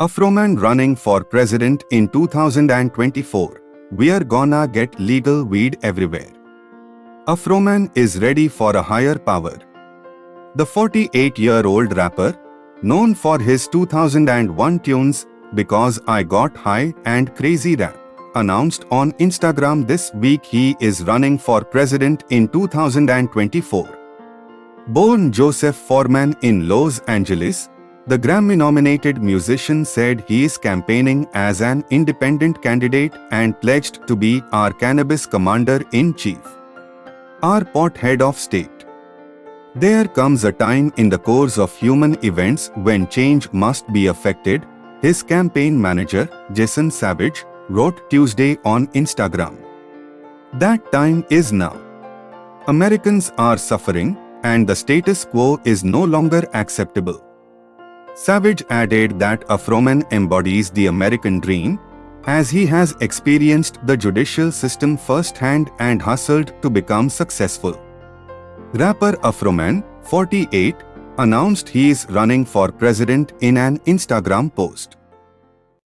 Afroman running for president in 2024. We are gonna get legal weed everywhere. Afroman is ready for a higher power. The 48-year-old rapper, known for his 2001 tunes Because I Got High and Crazy Rap, announced on Instagram this week he is running for president in 2024. Born Joseph Foreman in Los Angeles, the Grammy-nominated musician said he is campaigning as an independent candidate and pledged to be our cannabis commander-in-chief. Our pot head of state. There comes a time in the course of human events when change must be affected, his campaign manager, Jason Savage, wrote Tuesday on Instagram. That time is now. Americans are suffering, and the status quo is no longer acceptable. Savage added that Afroman embodies the American dream, as he has experienced the judicial system firsthand and hustled to become successful. Rapper Afroman, 48, announced he is running for president in an Instagram post.